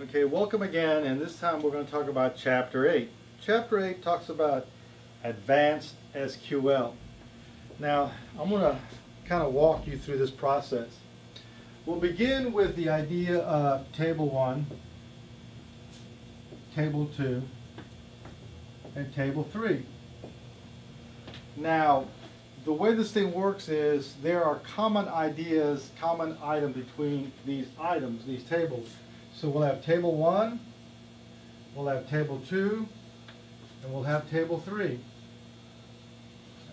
Okay, welcome again, and this time we're going to talk about Chapter 8. Chapter 8 talks about Advanced SQL. Now, I'm going to kind of walk you through this process. We'll begin with the idea of Table 1, Table 2, and Table 3. Now, the way this thing works is there are common ideas, common items between these items, these tables. So we'll have table one, we'll have table two, and we'll have table three.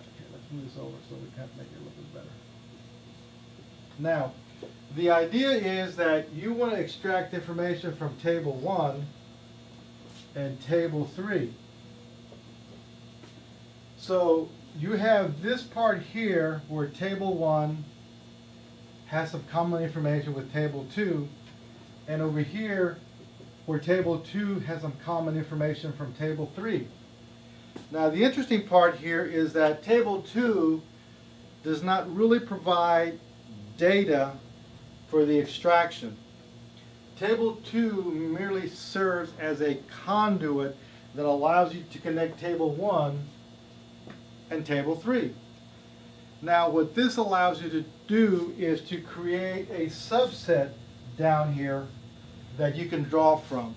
Okay, let's move this over so we can make it a little bit better. Now, the idea is that you want to extract information from table one and table three. So you have this part here where table one has some common information with table two, and over here where table two has some common information from table three. Now the interesting part here is that table two does not really provide data for the extraction. Table two merely serves as a conduit that allows you to connect table one and table three. Now what this allows you to do is to create a subset down here that you can draw from.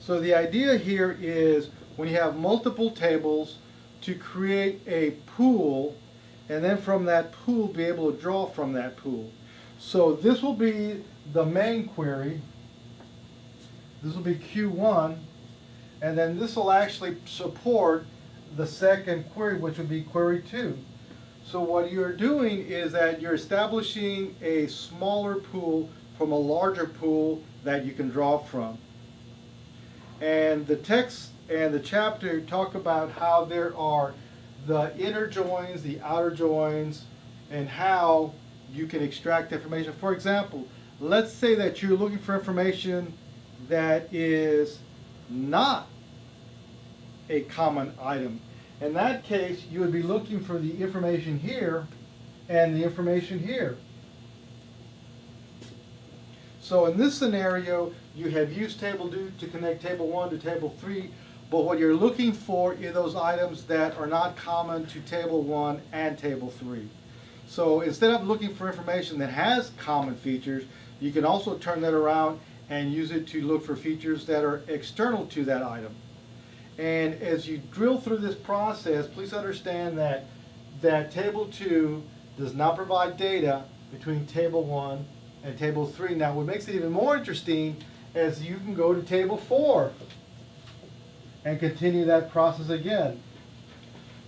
So the idea here is when you have multiple tables to create a pool and then from that pool be able to draw from that pool. So this will be the main query. This will be Q1 and then this will actually support the second query which would be query 2. So what you're doing is that you're establishing a smaller pool from a larger pool that you can draw from. And the text and the chapter talk about how there are the inner joins, the outer joins, and how you can extract information. For example, let's say that you're looking for information that is not a common item. In that case, you would be looking for the information here and the information here. So in this scenario, you have used table 2 to connect table 1 to table 3, but what you're looking for is those items that are not common to table 1 and table 3. So instead of looking for information that has common features, you can also turn that around and use it to look for features that are external to that item. And as you drill through this process, please understand that, that table 2 does not provide data between table 1 and table 3. Now what makes it even more interesting is you can go to table 4 and continue that process again.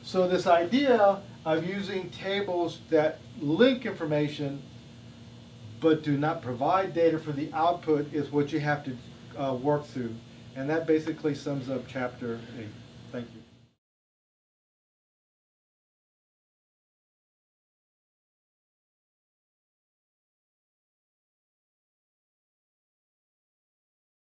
So this idea of using tables that link information but do not provide data for the output is what you have to uh, work through. And that basically sums up chapter 8. Thank you.